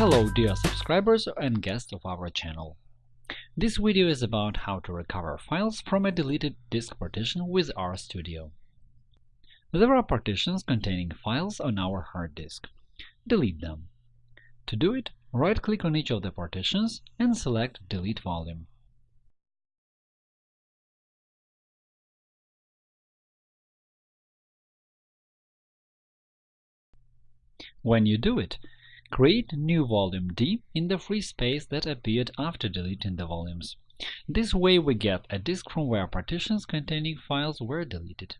Hello dear subscribers and guests of our channel. This video is about how to recover files from a deleted disk partition with RStudio. There are partitions containing files on our hard disk. Delete them. To do it, right-click on each of the partitions and select Delete volume. When you do it, create new volume D in the free space that appeared after deleting the volumes. This way we get a disk from where partitions containing files were deleted.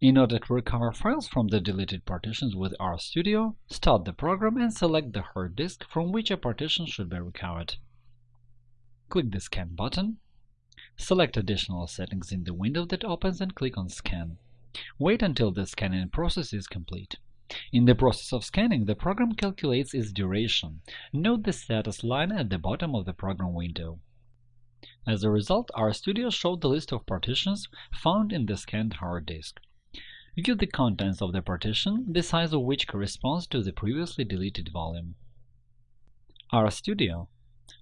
In order to recover files from the deleted partitions with RStudio, start the program and select the hard disk from which a partition should be recovered. Click the Scan button. Select additional settings in the window that opens and click on Scan. Wait until the scanning process is complete. In the process of scanning, the program calculates its duration. Note the status line at the bottom of the program window. As a result, RStudio showed the list of partitions found in the scanned hard disk. View the contents of the partition, the size of which corresponds to the previously deleted volume. RStudio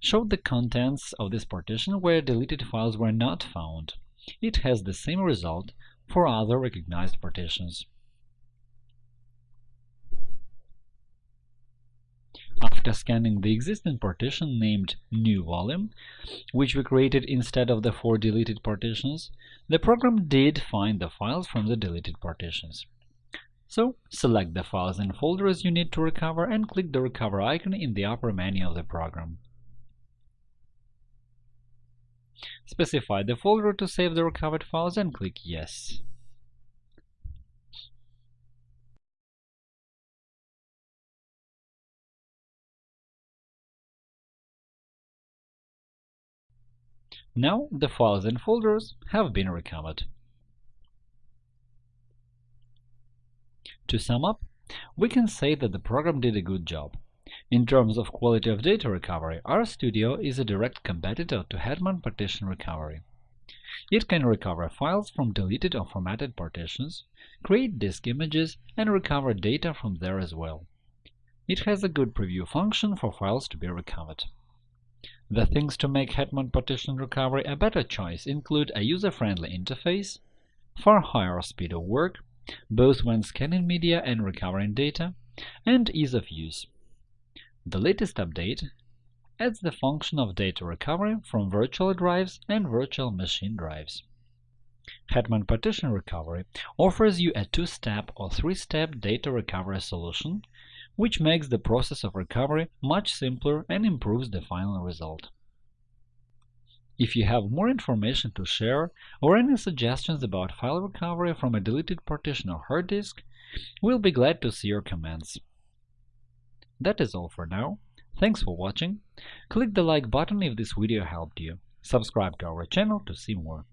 showed the contents of this partition where deleted files were not found. It has the same result for other recognized partitions. After scanning the existing partition named new volume, which we created instead of the four deleted partitions, the program did find the files from the deleted partitions. So, select the files and folders you need to recover and click the Recover icon in the upper menu of the program. Specify the folder to save the recovered files and click Yes. Now the files and folders have been recovered. To sum up, we can say that the program did a good job. In terms of quality of data recovery, RStudio is a direct competitor to Hetman Partition Recovery. It can recover files from deleted or formatted partitions, create disk images, and recover data from there as well. It has a good preview function for files to be recovered. The things to make Hetman Partition Recovery a better choice include a user-friendly interface, far higher speed of work, both when scanning media and recovering data, and ease of use. The latest update adds the function of data recovery from virtual drives and virtual machine drives. Hetman Partition Recovery offers you a two-step or three-step data recovery solution, which makes the process of recovery much simpler and improves the final result. If you have more information to share or any suggestions about file recovery from a deleted partition or hard disk, we'll be glad to see your comments. That is all for now. Thanks for watching. Click the like button if this video helped you. Subscribe to our channel to see more.